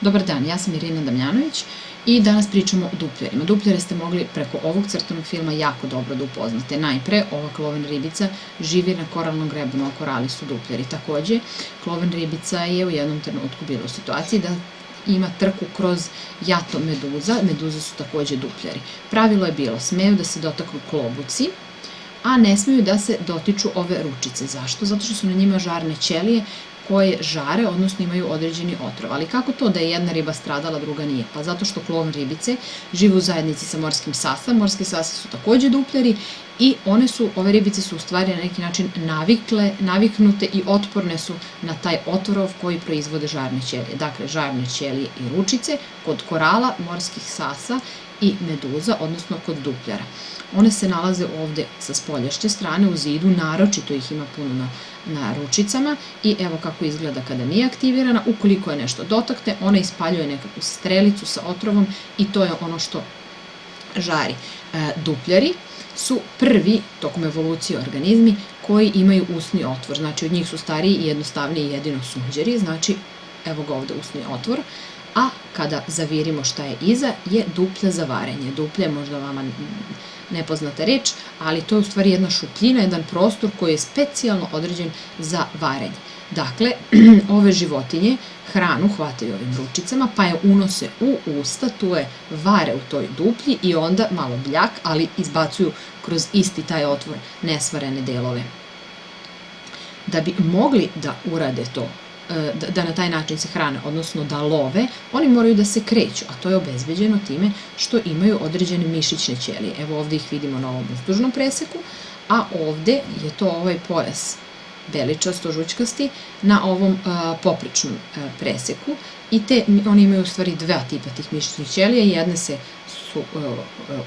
Dobar dan, ja sam Irina Damjanović i danas pričamo o dupljerima. Dupljere ste mogli preko ovog crtanog filma jako dobro da upoznate. Najpre, ova kloven ribica živi na koralnom grebenu, a korali su dupljeri. Takođe, kloven ribica je u jednom trenutku bila u situaciji da ima trku kroz jato meduza, meduze su takođe dupljeri. Pravilo je bilo, smeju da se dotaknu klobuci, a ne smeju da se dotiču ove ručice. Zašto? Zato što su na njima žarne ćelije koje žare, odnosno imaju određeni otrov. Ali kako to da je jedna riba stradala, druga nije? Pa zato što klovn ribice žive u zajednici sa morskim sasa. Morski sasa su takođe dupljari i one su, ove ribice su u stvari na neki način navikle, naviknute i otporne su na taj otrov koji proizvode žarne ćelije. Dakle, žarne ćelije i ručice kod korala, morskih sasa i meduza, odnosno kod dupljara. One se nalaze ovde sa spoljašnje strane u zidu, naročito ih ima puno na, na ručicama i evo kako izgleda kada nije aktivirana. Ukoliko je nešto dotakne, ona ispaljuje nekakvu strelicu sa otrovom i to je ono što žari. E, dupljari su prvi, tokom evolucije organizmi, koji imaju usni otvor. Znači, od njih su stariji i jednostavniji jedino sunđeri, znači, evo ga ovde usni otvor a kada zavirimo šta je iza je duplja za varenje. Duplja je možda vama nepoznata reč, ali to je u stvari jedna šupljina, jedan prostor koji je specijalno određen za varenje. Dakle, ove životinje hranu hvataju ovim ručicama, pa je unose u usta, tu je vare u toj duplji i onda malo bljak, ali izbacuju kroz isti taj otvor nesvarene delove. Da bi mogli da urade to da, da na taj način se hrane, odnosno da love, oni moraju da se kreću, a to je obezbeđeno time što imaju određene mišićne ćelije. Evo ovde ih vidimo na ovom uzdužnom preseku, a ovde je to ovaj pojas beličasto žućkasti na ovom a, e, popričnom a, e, preseku i te, oni imaju u stvari dva tipa tih mišićnih ćelija, jedne se su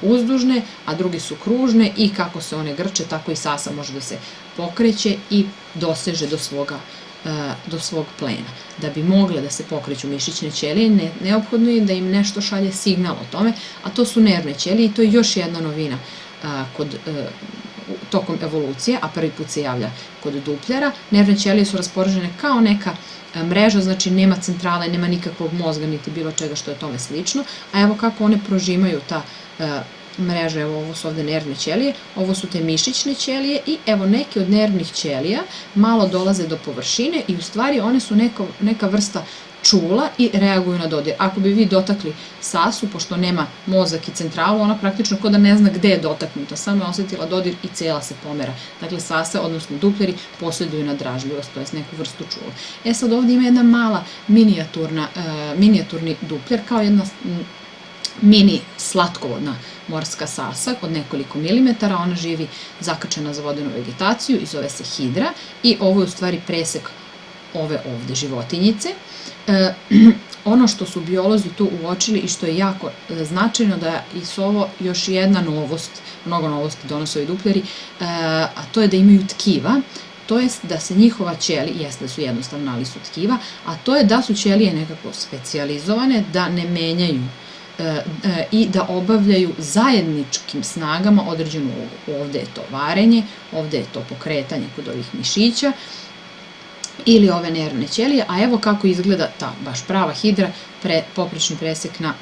uzdužne, a druge su kružne i kako se one grče, tako i sasa može da se pokreće i doseže do svoga do svog plena. Da bi mogle da se pokreću mišićne ćelije, ne, neophodno je da im nešto šalje signal o tome, a to su nervne ćelije i to je još jedna novina a, kod a, tokom evolucije, a prvi put se javlja kod dupljara. Nervne ćelije su rasporežene kao neka mreža, znači nema centrale, nema nikakvog mozga, niti bilo čega što je tome slično, a evo kako one prožimaju ta mreže, evo ovo su ovde nervne ćelije, ovo su te mišićne ćelije i evo neke od nervnih ćelija malo dolaze do površine i u stvari one su neka, neka vrsta čula i reaguju na dodir. Ako bi vi dotakli sasu, pošto nema mozak i centralu, ona praktično kod da ne zna gde je dotaknuta, samo je osetila dodir i cela se pomera. Dakle, sase, odnosno dupleri, posjeduju na dražljivost, to je neku vrstu čula. E sad ovde ima jedna mala minijaturna, uh, minijaturni dupljer, kao jedna mini slatkovodna morska sasa od nekoliko milimetara, ona živi zakačena za vodenu vegetaciju i zove se hidra i ovo je u stvari presek ove ovde životinjice. E, ono što su biolozi tu uočili i što je jako e, značajno da je su ovo još jedna novost, mnogo novosti donose ovi dupljeri, e, a to je da imaju tkiva, to je da se njihova ćeli, jeste da su jednostavno, ali su tkiva, a to je da su ćelije nekako specializovane, da ne menjaju i da obavljaju zajedničkim snagama određenu ulogu. Ovde je to varenje, ovde je to pokretanje kod ovih mišića ili ove nervne ćelije, a evo kako izgleda ta baš prava hidra, pre, poprečni presek na,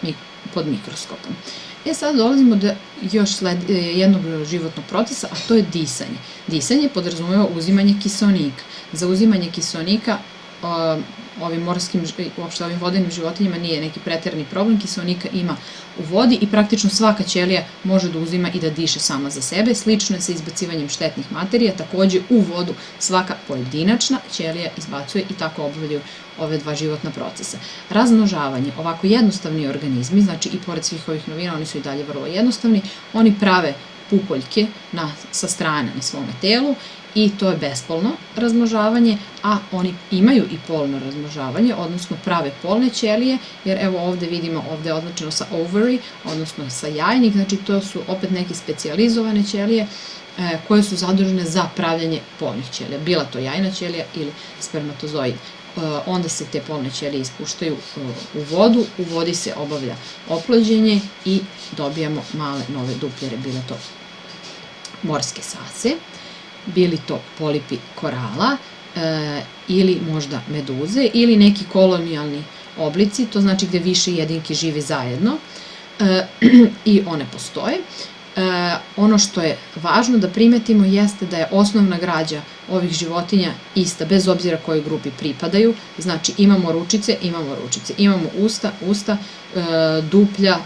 pod mikroskopom. E sad dolazimo do još sled, e, jednog životnog procesa, a to je disanje. Disanje podrazumeva uzimanje kiselnika. Za uzimanje kiselnika ovim morskim, uopšte ovim vodenim životinjama nije neki preterani problem, kiselnika ima u vodi i praktično svaka ćelija može da uzima i da diše sama za sebe. Slično je sa izbacivanjem štetnih materija, takođe u vodu svaka pojedinačna ćelija izbacuje i tako obavljaju ove dva životna procesa. Razmnožavanje, ovako jednostavni organizmi, znači i pored svih ovih novina, oni su i dalje vrlo jednostavni, oni prave pupoljke na, sa strane na svome telu i to je bespolno razmnožavanje, a oni imaju i polno razmnožavanje, odnosno prave polne ćelije, jer evo ovde vidimo, ovde je označeno sa ovary, odnosno sa jajnik, znači to su opet neke specializovane ćelije koje su zadužene za pravljanje polnih ćelija, bila to jajna ćelija ili spermatozoid. E, onda se te polne ćelije ispuštaju e, u vodu, u vodi se obavlja oplođenje i dobijamo male nove dupljere, bila to morske sase bili to polipi korala e, ili možda meduze ili neki kolonijalni oblici, to znači gde više jedinki živi zajedno e, i one postoje. E, ono što je važno da primetimo jeste da je osnovna građa ovih životinja ista, bez obzira kojoj grupi pripadaju. Znači imamo ručice, imamo ručice, imamo usta, usta, e, duplja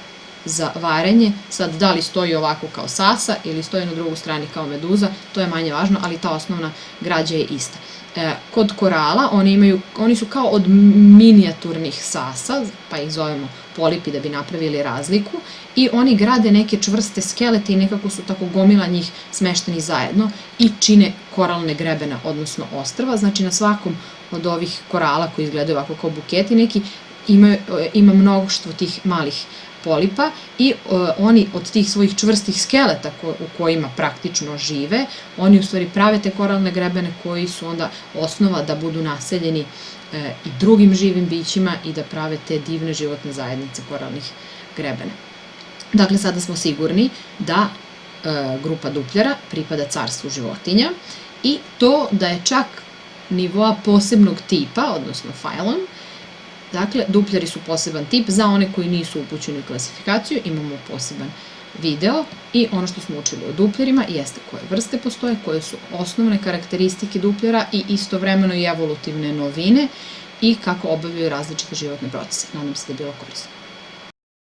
za varenje. Sad, da li stoji ovako kao sasa ili stoji na drugu strani kao meduza, to je manje važno, ali ta osnovna građa je ista. E, kod korala oni, imaju, oni su kao od minijaturnih sasa, pa ih zovemo polipi da bi napravili razliku, i oni grade neke čvrste skelete i nekako su tako gomila njih smešteni zajedno i čine koralne grebena, odnosno ostrava. Znači na svakom od ovih korala koji izgledaju ovako kao buketi neki ima, ima mnogoštvo tih malih polipa i uh, oni od tih svojih čvrstih skeleta ko, u kojima praktično žive, oni u stvari prave te koralne grebene koji su onda osnova da budu naseljeni uh, i drugim živim bićima i da prave te divne životne zajednice koralnih grebena. Dakle, sada smo sigurni da uh, grupa dupljara pripada carstvu životinja i to da je čak nivoa posebnog tipa, odnosno filon, Dakle, dupljari su poseban tip, za one koji nisu upućeni u klasifikaciju imamo poseban video i ono što smo učili o dupljarima jeste koje vrste postoje, koje su osnovne karakteristike dupljara i istovremeno i evolutivne novine i kako obavljaju različite životne procese. Nadam se da je bilo korisno.